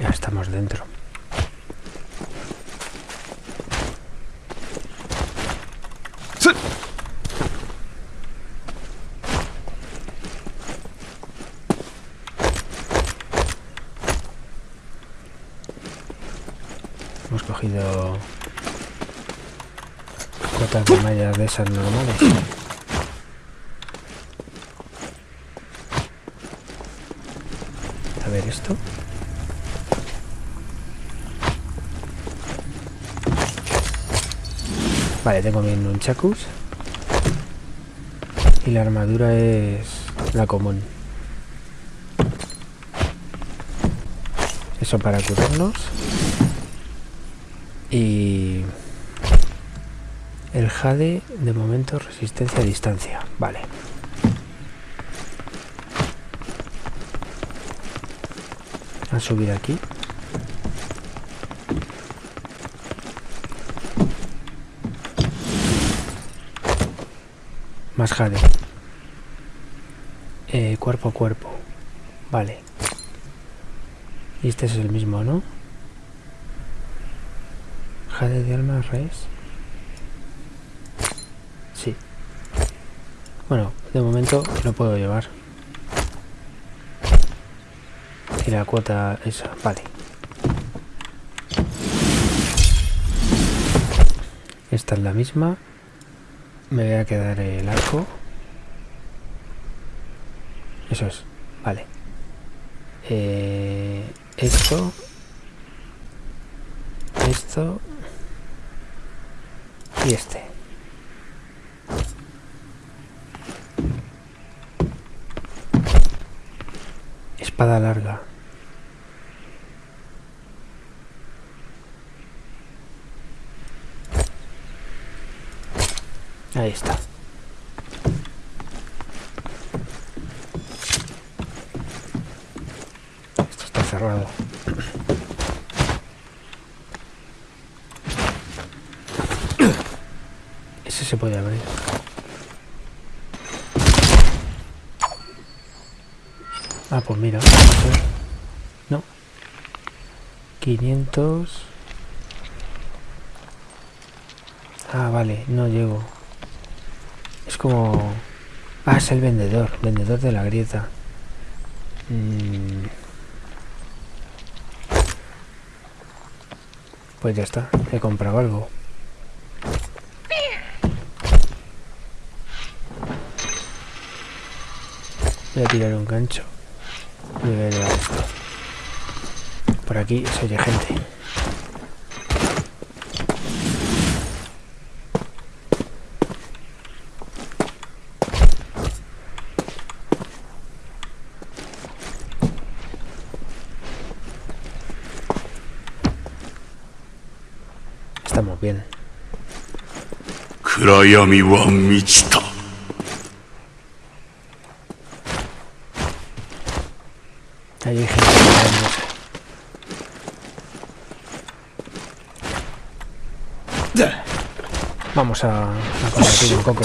Ya estamos dentro. Hemos cogido cotas de mallas de esas normales. A ver esto. Vale, tengo mi nunchakus. Y la armadura es la común. Eso para curarnos. Y... El Jade, de momento, resistencia a distancia. Vale. A subir aquí. Más jade. Eh, cuerpo a cuerpo. Vale. Y este es el mismo, ¿no? Jade de alma res. Sí. Bueno, de momento lo puedo llevar. Y la cuota esa, vale. Esta es la misma. Me voy a quedar el arco. Eso es, vale. Eh, esto. Esto. Y este. Espada larga. Ahí está. Esto está cerrado. Ese se puede abrir. Ah, pues mira. No. 500. Ah, vale, no llego. Como... Ah, es el vendedor, vendedor de la grieta. Mm. Pues ya está, he comprado algo. Voy a tirar un gancho. Voy a esto. Por aquí se oye gente. estamos bien. Ahí hay gente Vamos a, un.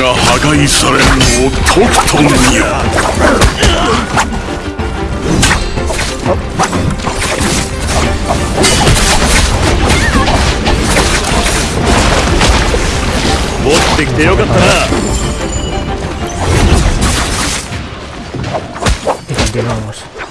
が破壊されるのをとくと見よ持ってきてよかったな Y continuamos.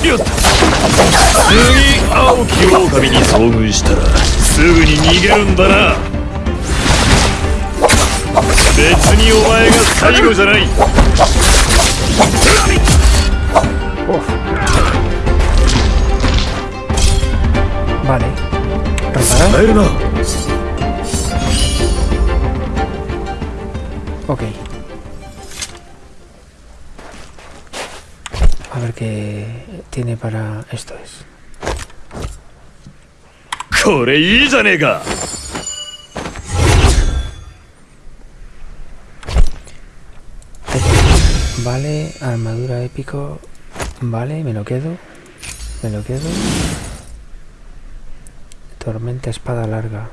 次青き狼に遭遇したらすぐに逃げるんだな。別にお前が最後じゃない。えるな Ok. que tiene para esto es. Vale, armadura épico. Vale, me lo quedo. Me lo quedo. Tormenta espada larga.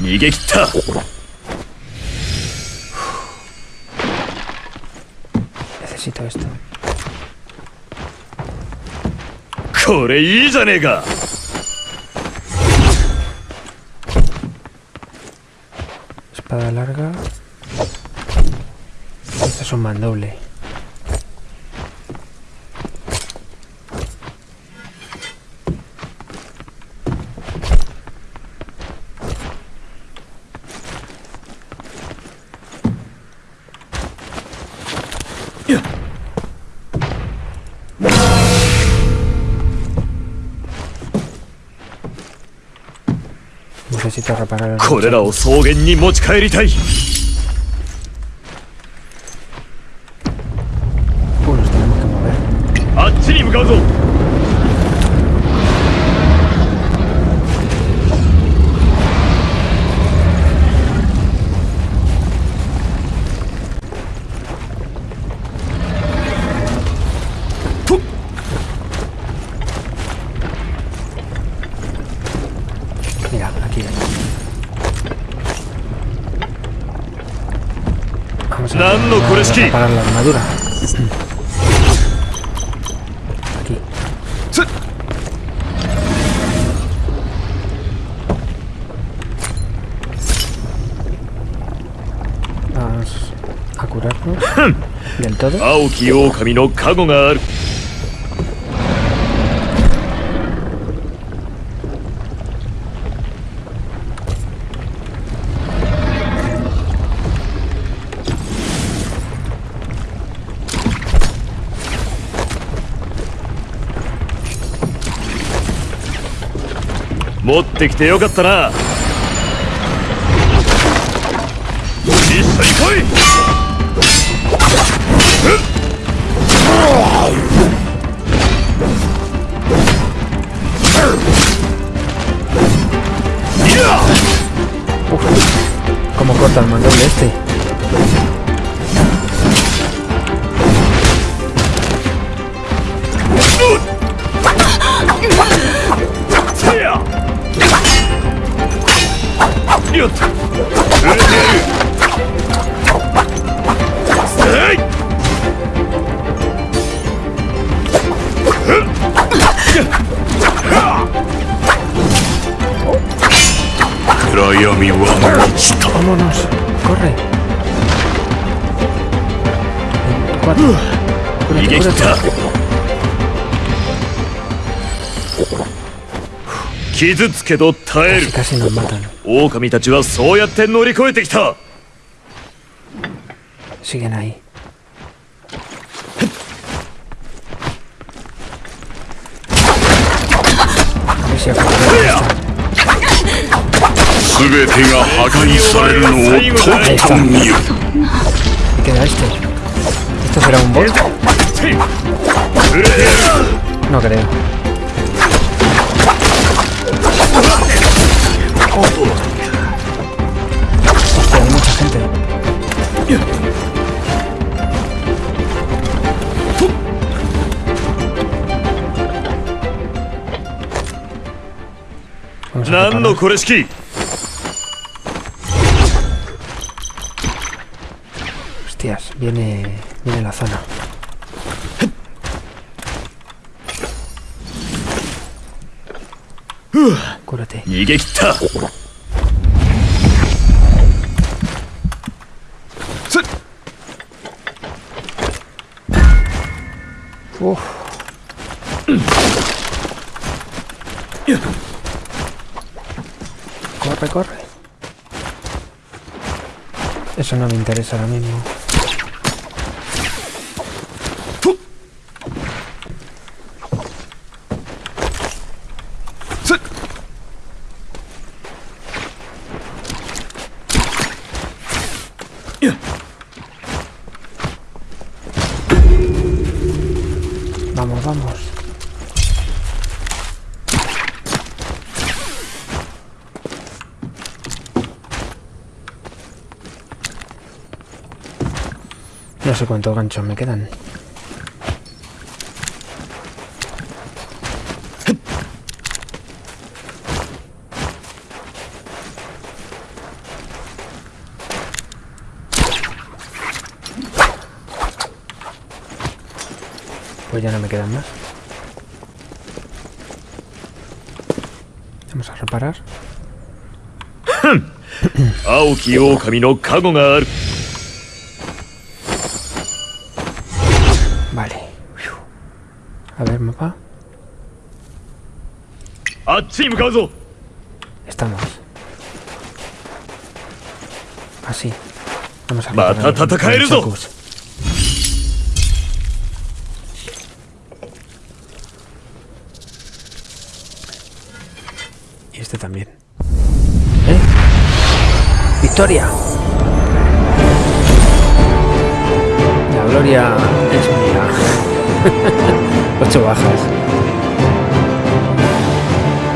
逃げ切った Necesito esto. これいいじゃねえか Espada larga. Este es un mandoble. これらを草原に持ち帰りたい。Vamos a, reparar la armadura. Aquí. Vamos a curarnos del todo. 持ってきてよかったな一緒に来いいや ¿Cómo corta el mandoble este? よっと売れてやるえい暗闇は満ちた ¡Vámonos! ¡Corre! Cuatro. 逃げ切傷つけど耐える。オオカミたちはそうやって乗り越えてきた。すべてが破壊されるのを。Hostia, hay. Nando Hostias, viene, viene la zona. Cúrate. 逃げ切ったつっ Uf. Corre, corre. Eso no me interesa ahora mismo. No sé cuántos ganchos me quedan. Pues ya no me quedan más. Vamos a reparar. Vale. A ver, mapa. Estamos. Así. Vamos a ver. Y este también. ¿Eh? ¡Victoria! La gloria Ocho bajas.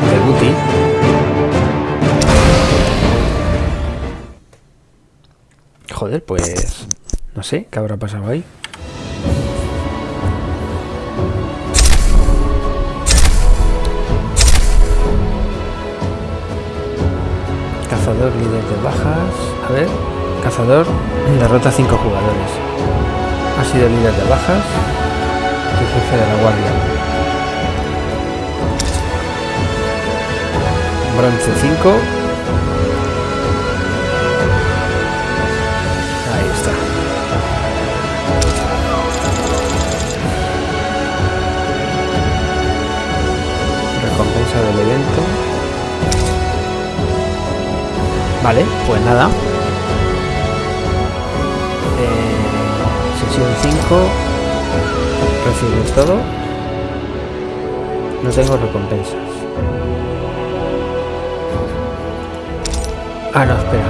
De Guti. Joder, pues... No sé, ¿qué habrá pasado ahí? Cazador líder de bajas. A ver. Cazador derrota a 5 jugadores. Ha sido líder de bajas guardia. Bronce 5. Ahí está. Recompensa del evento. Vale, pues nada. Eh, sesión 5. Todo. No tengo recompensas. Ah, no, espera.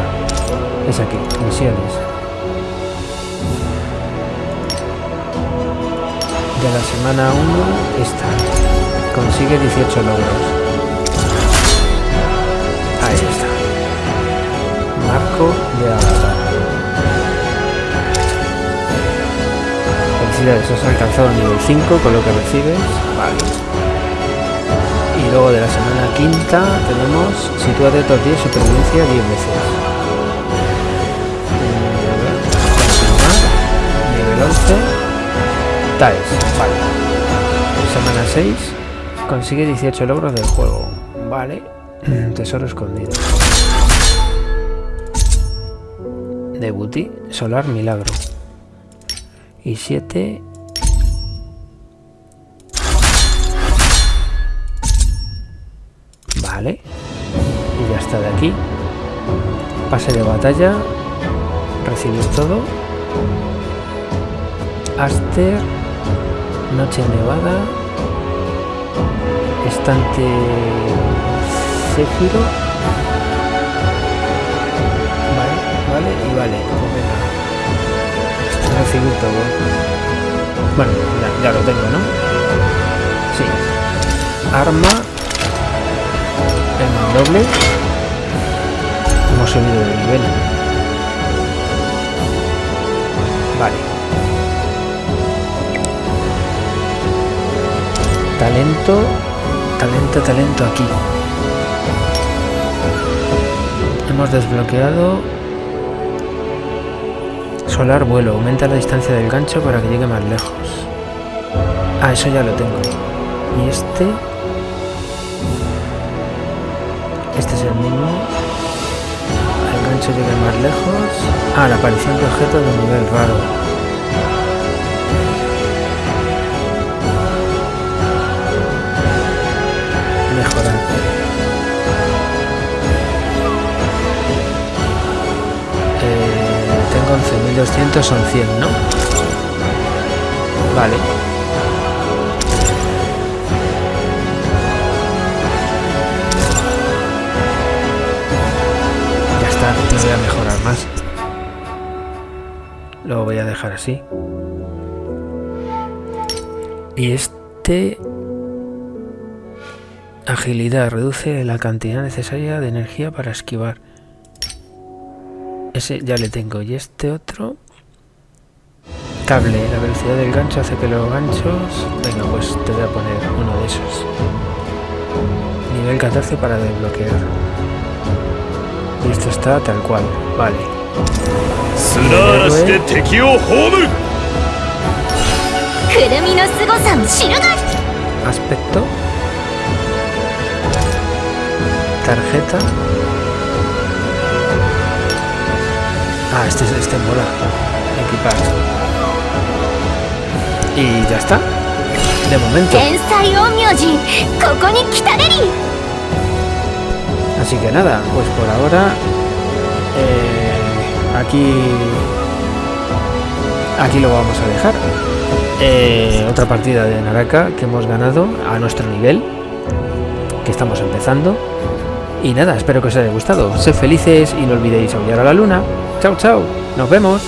Es aquí, misiones. De la semana 1, esta. Consigue 18 logros. Ahí está. Marco de avatar. Felicidades, has alcanzado nivel 5 con lo que recibes. Vale. Y luego de la semana quinta tenemos sitúate estos días supervivencia 10 veces. Eh. Nivel 11. Taes, vale. Semana 6. Consigue 18 logros del juego. Vale. Tesoro escondido. Debuti, Solar Milagro. Y 7. Vale. Y ya está de aquí. Pase de batalla. Recibir todo. Aster. Noche nevada. Estante. Céfiro. Vale, vale y vale. Recibir todo. Bueno, ya, ya lo tengo, ¿no? Sí. Arma. El doble. Hemos subido de nivel. Vale. Talento. Talento, talento aquí. Hemos desbloqueado Solar vuelo. Aumenta la distancia del gancho para que llegue más lejos. Ah, eso ya lo tengo. Y este... Este es el mismo. El gancho llegue más lejos. Ah, la aparición de objetos de nivel raro. Mejorar. 11.200, son 100, ¿no? Vale. Ya está, no voy a mejorar más. Lo voy a dejar así. Y este... Agilidad. Reduce la cantidad necesaria de energía para esquivar. Ese ya le tengo. Y este otro... Cable. La velocidad del gancho hace que los ganchos... Venga, pues te voy a poner uno de esos. Nivel 14 para desbloquear. Y esto está tal cual. Vale. Aspecto. Tarjeta. Ah, este, este mola. Equipar. Y ya está. De momento. Así que nada, pues por ahora... Eh, aquí... Aquí lo vamos a dejar. Eh, otra partida de Naraka que hemos ganado a nuestro nivel. Que estamos empezando. Y nada, espero que os haya gustado. Sed felices y no olvidéis aullar a la luna. Chao, chao. Nos vemos.